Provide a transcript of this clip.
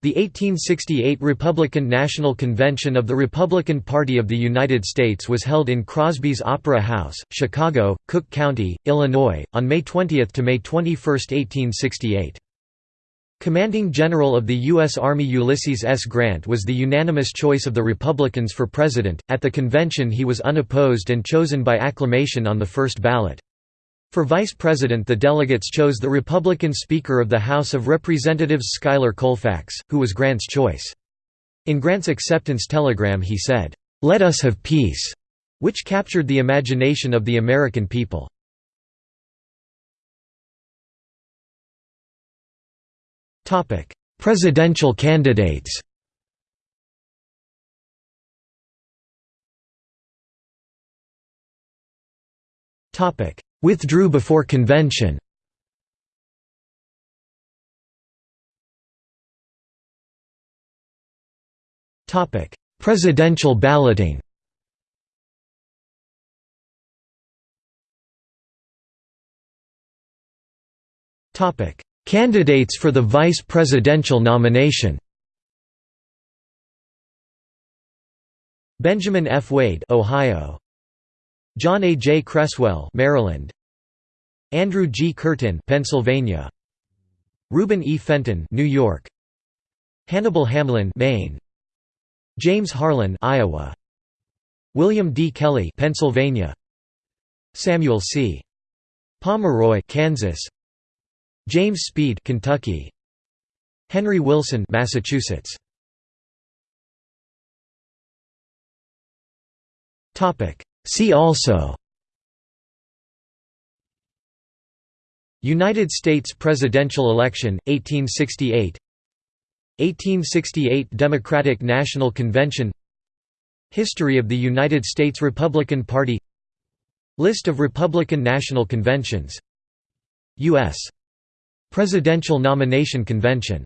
The 1868 Republican National Convention of the Republican Party of the United States was held in Crosby's Opera House, Chicago, Cook County, Illinois, on May 20 to May 21, 1868. Commanding General of the U.S. Army Ulysses S. Grant was the unanimous choice of the Republicans for president. At the convention, he was unopposed and chosen by acclamation on the first ballot. For vice president the delegates chose the Republican Speaker of the House of Representatives Schuyler Colfax, who was Grant's choice. In Grant's acceptance telegram he said, "'Let us have peace'", which captured the imagination of the American people. Presidential candidates Topic: Withdrew before convention Presidential balloting Candidates for the vice presidential nomination Benjamin F. Wade Ohio John A. J. Creswell, Maryland. Andrew G. Curtin, Pennsylvania. Reuben E. Fenton, New York. Hannibal Hamlin, Maine. James Harlan, Iowa. William D. Kelley, Pennsylvania. Samuel C. Pomeroy, Kansas. James Speed, Kentucky. Henry Wilson, Massachusetts. Topic: See also United States presidential election, 1868 1868 Democratic National Convention. History of the United States Republican Party. List of Republican National Conventions. U.S. Presidential Nomination Convention